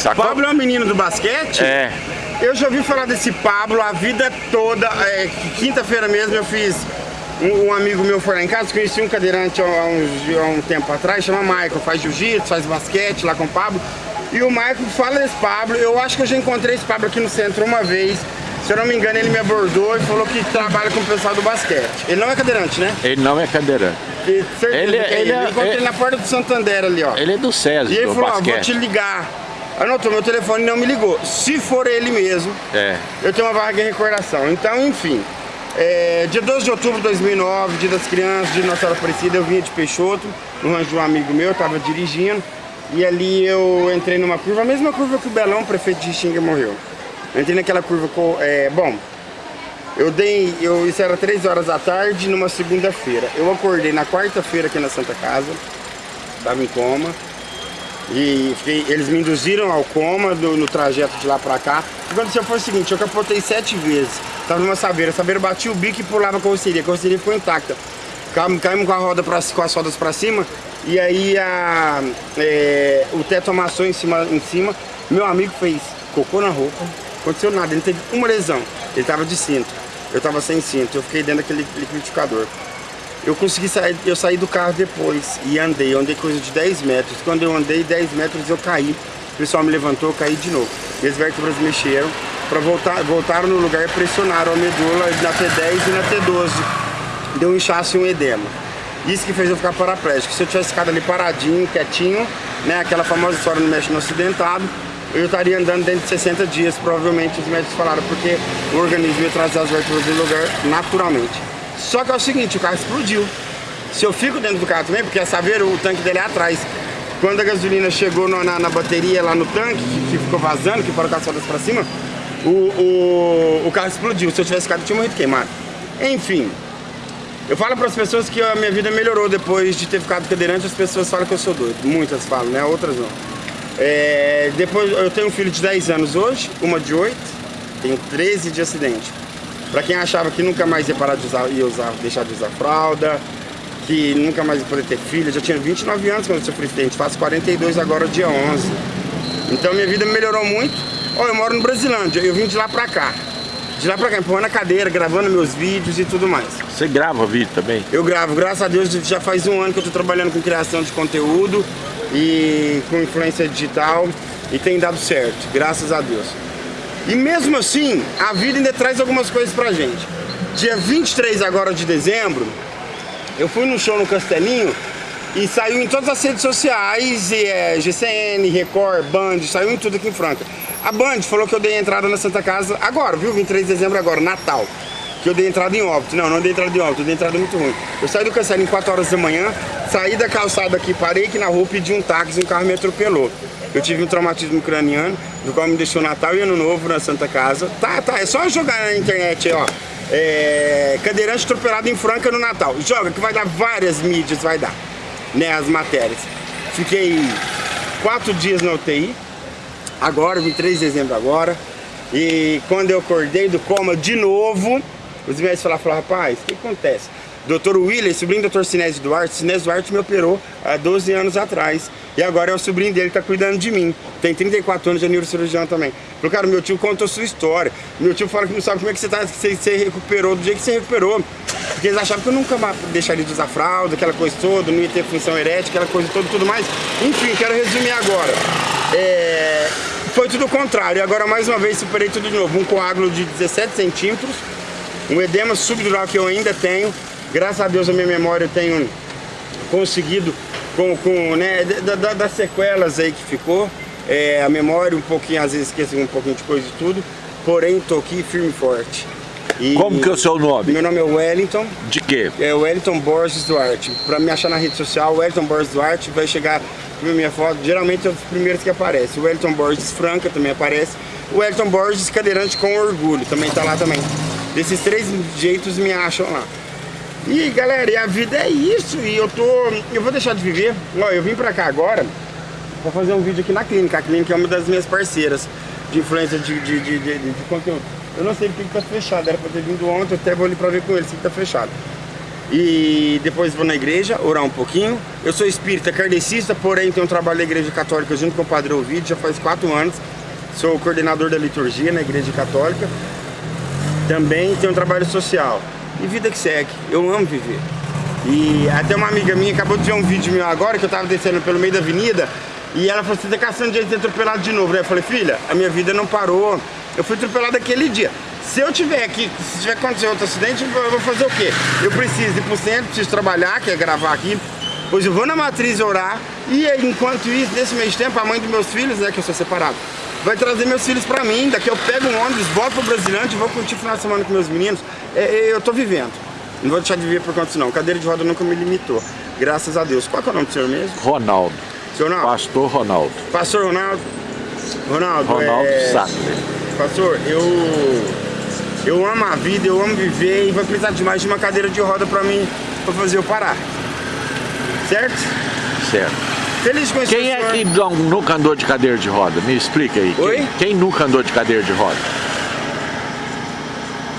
Sacou? Pablo é um menino do basquete? É. Eu já ouvi falar desse Pablo a vida toda. É, Quinta-feira mesmo eu fiz. Um, um amigo meu foi lá em casa, conheci um cadeirante há, uns, há um tempo atrás, chama Michael, faz jiu-jitsu, faz basquete lá com o Pablo. E o Michael fala desse Pablo, eu acho que eu já encontrei esse Pablo aqui no centro uma vez. Se eu não me engano, ele me abordou e falou que trabalha com o pessoal do basquete. Ele não é cadeirante, né? Ele não é cadeirante. E certeza Ele- que é ele ele. é- Eu encontrei ele- na porta do Santander ali, ó. Ele é do César, E ele falou, ó, vou te ligar. Anotou meu telefone e não me ligou. Se for ele mesmo, É. eu tenho uma vaga de recordação. Então, enfim. é, dia 12 de outubro de 2009, dia das crianças, dia de Nossa Senhora Aparecida, eu vinha de Peixoto, no rancho de um amigo meu, eu tava dirigindo. E ali eu entrei numa curva, a mesma curva que o Belão, prefeito de Xinga, morreu. Eu entrei naquela curva com. É, bom, eu dei. Eu, isso era 3 horas da tarde, numa segunda-feira. Eu acordei na quarta-feira aqui na Santa Casa, tava em coma. E fiquei- eles me induziram ao coma do- no trajeto de lá pra cá. O que aconteceu foi o seguinte, eu capotei sete vezes. Tava numa saveira, a saveira batia o bico e pulava a carroceria. A carroceria ficou intacta. Caímos, com, a roda pra, com as rodas pra cima e aí a, é, o teto amassou em cima, em cima. Meu amigo fez cocô na roupa, aconteceu nada, ele teve uma lesão. Ele tava de cinto, eu tava sem cinto, eu fiquei dentro daquele liquidificador. Eu consegui sair, eu saí do carro depois e andei, andei coisa de 10 metros. Quando eu andei 10 metros eu caí. O pessoal me levantou, eu caí de novo. Minhas vértebras mexeram, para voltar, voltaram no lugar e pressionaram a medula na T10 e na T12. Deu um inchaço e um edema. Isso que fez eu ficar paraplégico. Se eu tivesse ficado ali paradinho, quietinho, né, aquela famosa história no mexe no acidentado, eu estaria andando dentro de 60 dias, provavelmente os médicos falaram, porque o organismo ia trazer as vértebras do lugar naturalmente. Só que é o seguinte, o carro explodiu. Se eu fico dentro do carro também, porque a saveira, o tanque dele é atrás. Quando a gasolina chegou no- na, na bateria lá no tanque, que, que ficou vazando, que foram com as pra cima, o, o, o carro explodiu. Se eu tivesse ficado, eu tinha morrido queimado. Enfim, eu falo para as pessoas que a minha vida melhorou depois de ter ficado cadeirante, as pessoas falam que eu sou doido. Muitas falam, né? Outras não. É, depois, eu tenho um filho de 10 anos hoje, uma de 8, tenho 13 de acidente. Para quem achava que nunca mais ia parar de usar, ia usar, deixar de usar fralda, que nunca mais ia poder ter filho, já tinha 29 anos quando eu sofri acidente, faço 42 agora, dia 11. Então minha vida melhorou muito. Ó, eu moro no Brasilândia, eu vim de lá pra cá. De lá pra cá, empurrando a cadeira, gravando meus vídeos e tudo mais. Você grava vídeo também? Eu gravo, graças a Deus, já faz um ano que eu tô trabalhando com criação de conteúdo e com influência digital e tem dado certo, graças a Deus. E mesmo assim, a vida ainda traz algumas coisas pra gente. Dia 23 agora de dezembro, eu fui num show no Castelinho e saiu em todas as redes sociais, e, é, GCN, Record, Band, saiu em tudo aqui em Franca. A Band falou que eu dei entrada na Santa Casa agora, viu? 23 de dezembro agora, Natal. Que eu dei entrada em óbito. Não, não dei entrada em óbito, eu dei entrada muito ruim. Eu saí do Castelinho 4 horas da manhã, saí da calçada aqui, parei aqui na rua, pedi um táxi, um carro me atropelou. Eu tive um traumatismo craniano, do qual me deixou Natal e Ano Novo na Santa Casa. Tá, tá, é só jogar na internet ó. É, cadeirante atropelado em Franca no Natal. Joga que vai dar várias mídias, vai dar, né, as matérias. Fiquei quatro dias na UTI, agora, 23 de dezembro agora. E quando eu acordei do coma de novo, os médicos falaram, falaram rapaz, o que acontece? Doutor William, sobrinho do Dr. Sinésio Duarte, Sinésio Duarte me operou há 12 anos atrás. E agora é o sobrinho dele que tá cuidando de mim. Tem 34 anos de neurocirurgião também. Falou, cara, meu tio contou sua história. Meu tio fala que não sabe como é que você, tá, você, você recuperou do jeito que você recuperou. Porque eles achavam que eu nunca deixaria de usar fralda, aquela coisa toda, não ia ter função erétil, aquela coisa toda, tudo mais. Enfim, quero resumir agora. É, foi tudo o contrário. Agora, mais uma vez, superei tudo de novo. Um coágulo de 17 centímetros, um edema subdural que eu ainda tenho. Graças a Deus, a minha memória eu tenho conseguido, com, com né, da- da- das sequelas aí que ficou. É, a memória um pouquinho, às vezes esqueço um pouquinho de coisa e tudo. Porém, tô aqui firme e forte. E- Como que é o seu nome? Meu nome é Wellington. De quê? É Wellington Borges Duarte. Pra me achar na rede social, Wellington Borges Duarte vai chegar na minha foto. Geralmente é os primeiros que aparecem. O Wellington Borges Franca também aparece. O Wellington Borges Cadeirante com Orgulho também tá lá também. Desses três jeitos me acham lá. E galera, e a vida é isso. E eu tô. Eu vou deixar de viver. Ó, eu vim pra cá agora pra fazer um vídeo aqui na clínica. A clínica é uma das minhas parceiras de influência de, de, de, de- conteúdo. Eu não sei porque que tá fechado. Era pra ter vindo ontem, eu até vou ali pra ver com eles se tá fechado. E depois vou na igreja, orar um pouquinho. Eu sou espírita kardecista, porém tenho um trabalho na igreja católica junto com o Padre Ovidio, já faz quatro anos. Sou coordenador da liturgia na igreja católica. Também tenho um trabalho social. E vida que segue, eu amo viver. E até uma amiga minha acabou de ver um vídeo meu agora, que eu tava descendo pelo meio da avenida, e ela falou, você tá caçando de ser atropelado de novo. Aí eu falei, filha, a minha vida não parou. Eu fui atropelado aquele dia. Se eu tiver aqui, se tiver acontecer outro acidente, eu vou fazer o quê? Eu preciso ir pro centro, preciso trabalhar, que é gravar aqui. Pois eu vou na matriz orar e enquanto isso, nesse mês tempo, a mãe dos meus filhos, né, que eu sou separado, vai trazer meus filhos pra mim. Daqui eu pego um ônibus, volto pro Brasilante, vou curtir o final de semana com meus meninos. É, é, eu tô vivendo. Não vou deixar de viver por conta disso não. Cadeira de roda nunca me limitou. Graças a Deus. Qual é o nome do senhor mesmo? Ronaldo. Seu Ronaldo? Pastor Ronaldo. Pastor Ronaldo. Ronaldo, Ronaldo é... Sattler. Pastor, eu... Eu amo a vida, eu amo viver e vai precisar de mais de uma cadeira de roda pra mim, pra fazer eu parar. Certo? Certo. Feliz conhecer Quem é que não- nunca andou de cadeira de roda? Me explica aí. Oi? Quem, quem nunca andou de cadeira de roda?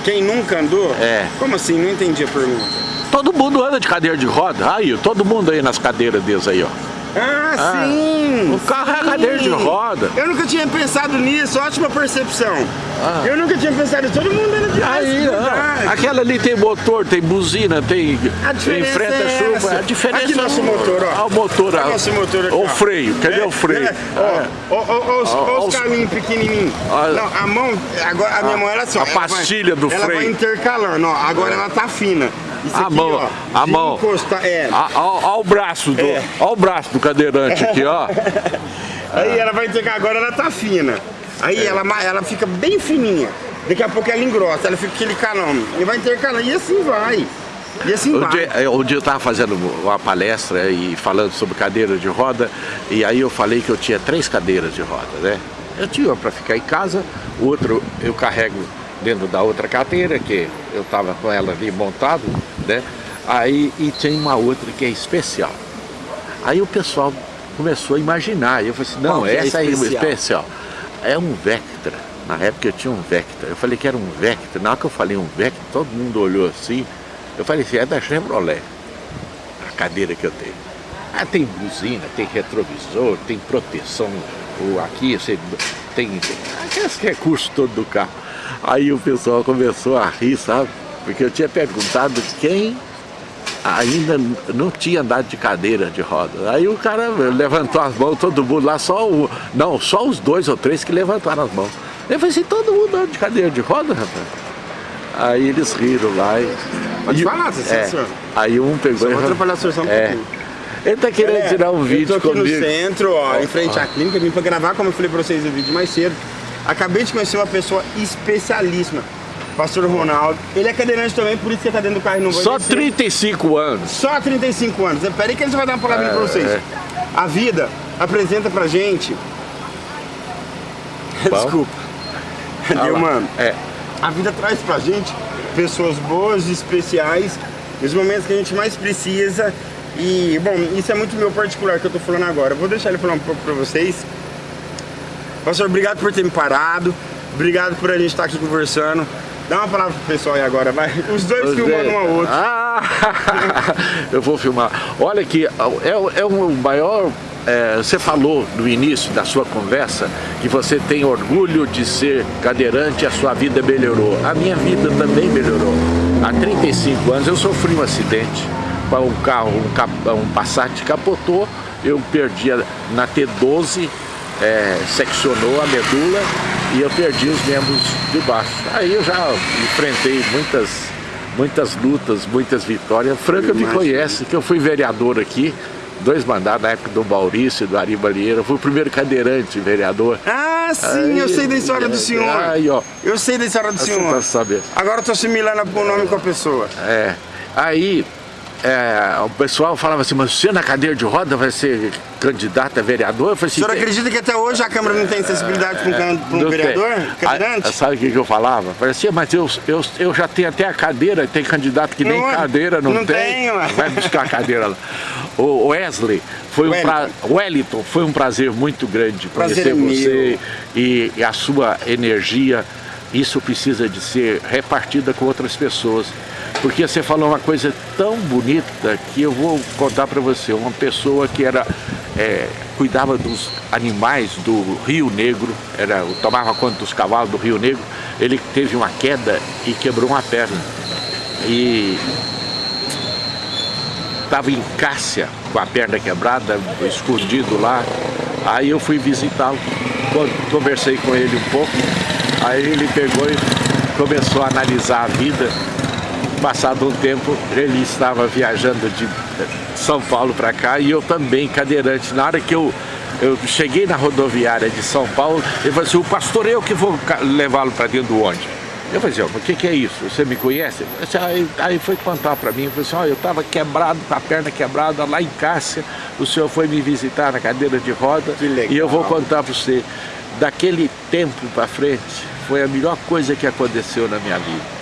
Quem nunca andou? É. Como assim? Não entendi a pergunta. Todo mundo anda de cadeira de roda. Aí, todo mundo aí nas cadeiras deles aí, ó. Ah, Ah, sim! o carro é sim. cadeira de roda. Eu nunca tinha pensado nisso, ótima percepção. Ah. Eu nunca tinha pensado nisso, todo mundo anda de Aí, ó, verdade. aquela ali tem motor, tem buzina, tem A diferença enfrenta é chuva. A diferença Aqui nosso é o- motor, ó. Ah, o motor, Olha ó. nosso motor aqui, o ó. freio, cadê É, o freio? é, Ó, ó, ó, ó, os, Ó, ó ó os os- caminhos pequenininhos. Ó. Não, a mão, agora a minha mão era assim, ó. a ela vai- pastilha do Ela vai freio. intercalando, ó. Agora ela tá fina. Isso A aqui, mão, ó. a mão. encostar- é. Olha o braço do, É. ó o braço do cadeirante aqui, ó. Aí ela vai intercalar, agora ela tá fina. Aí É. ela, ela fica bem fininha. Daqui a pouco ela engrossa, ela fica aquele calão. E vai intercalando, e assim vai. E assim Um vai. dia, eh, um dia eu estava fazendo uma palestra e falando sobre cadeira de roda e aí eu falei que eu tinha três cadeiras de roda, né? Eu tinha uma para ficar em casa, o outro eu carrego dentro da outra cadeira, que eu estava com ela ali montado, né? Aí e tem uma outra que é especial. Aí o pessoal começou a imaginar, eu falei assim, não, Qual é essa é especial? especial. É um Vectra. Na época eu tinha um Vectra. Eu falei que era um Vectra. Na hora que eu falei um Vectra, todo mundo olhou assim. Eu falei assim, é da Chevrolet. A cadeira que eu tenho. Ah, tem buzina, tem retrovisor, tem proteção. Aqui você tem, tem aqueles recursos todos do carro. Aí o pessoal começou a rir, sabe? Porque eu tinha perguntado quem ainda não tinha andado de cadeira de roda. Aí o cara levantou as mãos, todo mundo lá, só o. Não, só os dois ou três que levantaram as mãos. Eu falei assim, todo mundo anda de cadeira de roda, rapaz. Aí eles riram lá e. Pode e- falar, você é, senhor. Aí um pegou Só e vou atrapalhar a sua sessão um é. pouquinho. Ele tá querendo É, tirar um vídeo eu tô aqui comigo. no centro, ó, em frente à clínica, vim pra gravar, como eu falei pra vocês no vídeo mais cedo. Acabei de conhecer uma pessoa especialíssima, Pastor Ronaldo. Ele é cadeirante também, por isso que ele tá dentro do carro e não vai Só descer. 35 anos. Só 35 anos. Pera aí que ele vai dar uma palavrinha É, pra vocês. é. A vida apresenta pra gente... Bom. Desculpa. Ah Deu. É. A vida traz pra gente pessoas boas, especiais, nos momentos que a gente mais precisa. E, bom, isso é muito meu particular que eu tô falando agora. Vou deixar ele falar um pouco pra vocês. Pastor, obrigado por ter me parado. Obrigado por a gente estar aqui conversando. Dá uma palavra pro pessoal aí agora, vai. Os dois Pois filmando é. um ao outro. Ah, eu vou filmar. Olha aqui, é, é o maior. é, você falou no início da sua conversa que você tem orgulho de ser cadeirante e a sua vida melhorou. A minha vida também melhorou. Há 35 anos eu sofri um acidente. Um carro, um, um Passat capotou, eu perdi na T12, é, seccionou a medula e eu perdi os membros de baixo. Aí eu já enfrentei muitas, muitas lutas, muitas vitórias. Franca me Imagino. conhece, que eu fui vereador aqui, dois mandatos na época do Maurício e do Ari Balieira. Eu fui o primeiro cadeirante vereador. Ah, sim, eu Aí, sei da história do senhor. Aí, ó. Eu sei da história do senhor. tá. Agora eu tô assimilando o nome com a pessoa. É. Aí é, o pessoal falava assim, mas você na cadeira de roda vai ser candidato a vereador? Eu falei O assim, senhor acredita que até hoje a Câmara não tem sensibilidade para um, um vereador? Cadeirante? sabe o que, que eu falava? Eu Falei assim, mas eu, eu, eu já tenho até a cadeira, tem candidato que nem Não é? cadeira não, Não tem. tem. Vai buscar a cadeira lá. O Wesley, foi um pra... Wellington. Wellington, foi um prazer muito grande Prazer conhecer é você e, e a sua energia. Isso precisa de ser repartida com outras pessoas. Porque você falou uma coisa tão bonita que eu vou contar para você. Uma pessoa que era é, cuidava dos animais do Rio Negro, era, tomava conta dos cavalos do Rio Negro, ele teve uma queda e quebrou uma perna. E estava em Cássia, com a perna quebrada, escondido lá. Aí eu fui visitá-lo, conversei com ele um pouco, aí ele pegou e começou a analisar a vida Passado um tempo, ele estava viajando de São Paulo para cá e eu também, cadeirante. Na hora que eu, eu cheguei na rodoviária de São Paulo, ele falou assim, o pastor eu que vou levá-lo para dentro do ônibus. Eu falei assim, o que, que é isso? Você me conhece? Aí, aí foi contar para mim, eu falei assim, ó, eu estava quebrado, com a perna quebrada lá em Cássia, o senhor foi me visitar na cadeira de roda e eu vou contar para você, daquele tempo para frente, foi a melhor coisa que aconteceu na minha vida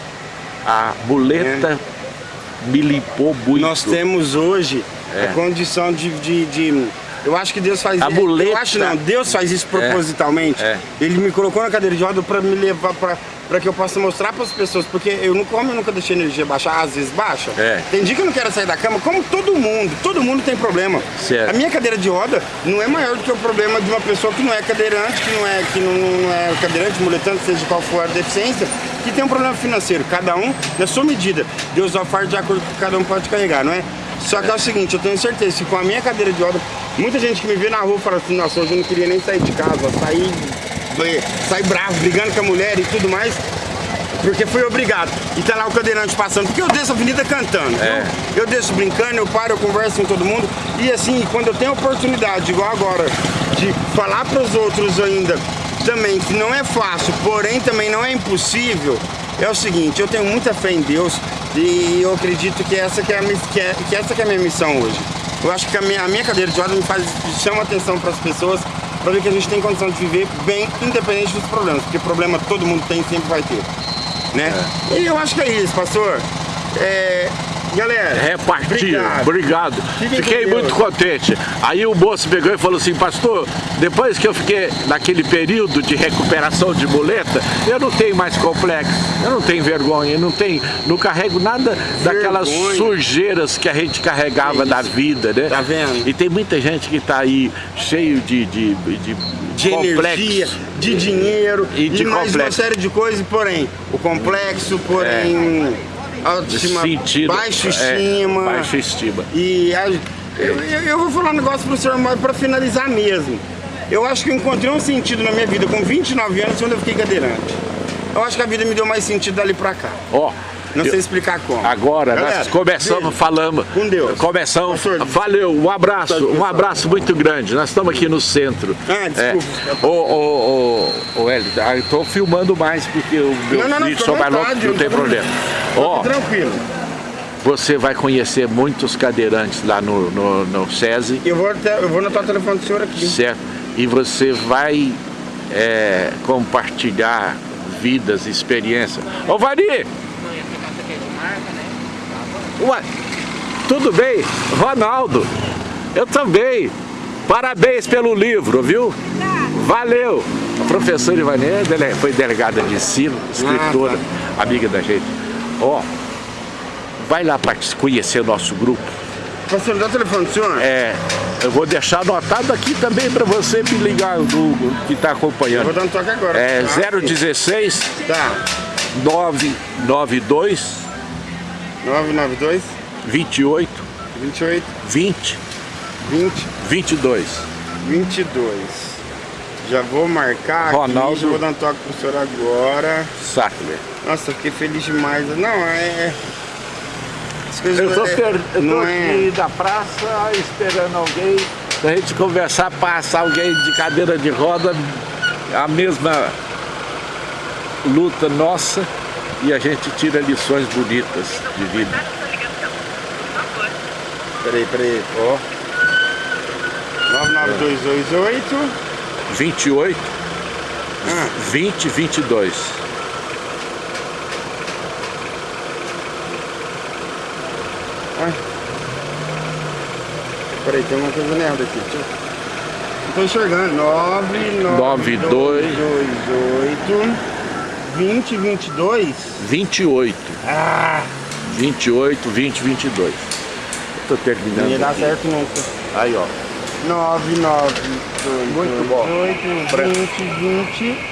a muleta é. me limpou muito. Nós temos hoje é. a condição de, de, de, Eu acho que Deus faz a isso. Muleta. Eu acho não, Deus faz isso é. propositalmente. É. Ele me colocou na cadeira de roda para me levar para para que eu possa mostrar para as pessoas, porque eu não como, eu nunca deixei a energia baixar, às vezes baixa. É. Tem dia que eu não quero sair da cama, como todo mundo, todo mundo tem problema. Certo. A minha cadeira de roda não é maior do que o problema de uma pessoa que não é cadeirante, que não é, que não, não é cadeirante, muletante, seja qual for a deficiência, que tem um problema financeiro, cada um na sua medida. Deus fardo de acordo com o que cada um pode carregar, não é? Só que é o seguinte, eu tenho certeza que com a minha cadeira de roda, muita gente que me vê na rua fala assim, nossa, hoje eu não queria nem sair de casa, sair, sair bravo, brigando com a mulher e tudo mais, porque fui obrigado. E tá lá o cadeirante passando, porque eu desço a avenida cantando. É. Eu desço brincando, eu paro, eu converso com todo mundo. E assim, quando eu tenho a oportunidade, igual agora, de falar para os outros ainda também que não é fácil, porém também não é impossível, é o seguinte, eu tenho muita fé em Deus e eu acredito que essa que é, a, que é, que essa que é a minha missão hoje. Eu acho que a minha, a minha cadeira de roda me faz, chama atenção para as pessoas para ver que a gente tem condição de viver bem, independente dos problemas, porque problema todo mundo tem e sempre vai ter. Né? É. E eu acho que é isso, pastor. É, Galera, repartir. Obrigado. obrigado. Fiquei muito contente. Aí o moço pegou e falou assim, pastor, depois que eu fiquei naquele período de recuperação de muleta, eu não tenho mais complexo, eu não tenho vergonha, eu não tenho, não carrego nada vergonha. daquelas sujeiras que a gente carregava é da vida, né? Tá vendo? E tem muita gente que tá aí cheio de, de, de de complexo. energia, de dinheiro e, de e mais complexo. uma série de coisas, porém, o complexo, porém, é autoestima, sentido, baixa é, estima. É, baixa estima. E a, eu, eu, vou falar um negócio pro senhor, mas pra finalizar mesmo. Eu acho que eu encontrei um sentido na minha vida com 29 anos quando eu fiquei cadeirante. Eu acho que a vida me deu mais sentido dali pra cá. Ó, oh. Não sei explicar como. Agora, Galera, nós começamos beijo. falando. Com Deus. Começamos. Valeu, um abraço, um abraço muito grande. Nós estamos aqui no centro. Ah, desculpa. É. Ô, ô, ô, ô, Hélio, eu estou filmando mais porque o meu não, não, vídeo só mais longo, não tem problema. Ó, tranquilo. Você vai conhecer muitos cadeirantes lá no, no, no SESI. Eu vou, até, eu vou anotar o telefone do senhor aqui. Certo. E você vai é, compartilhar vidas, experiências. Ô, Vari! Ué, tudo bem? Ronaldo, eu também. Parabéns pelo livro, viu? Valeu! A professora Ivanê foi delegada de ensino, escritora, ah, tá. amiga da gente. Ó, vai lá para conhecer o nosso grupo. Pastor, dá o telefone senhor? É, eu vou deixar anotado aqui também para você me ligar, do, que está acompanhando. Eu vou dar um toque agora. É tá? 016 tá. 992 992 28 28 20 20 22 22 Já vou marcar Ronaldo. aqui, vou dar um toque pro senhor agora. Sackler. Nossa, fiquei feliz demais. Não, é... Eu tô, é, per... eu tô aqui é... da praça esperando alguém. Pra gente conversar, passar alguém de cadeira de roda, a mesma luta nossa e a gente tira lições bonitas de vida. Peraí, peraí, ó. 99228 28 ah. 20 22 Ai. Peraí, tem uma coisa merda aqui. Deixa eu... Não tô enxergando. 99228 20, 22? 28. Ah, 28, 20, 22. Eu tô terminando. Não ia dar aqui. certo nunca. Aí, ó. 9, 9, Muito bom. 8, 20, 20.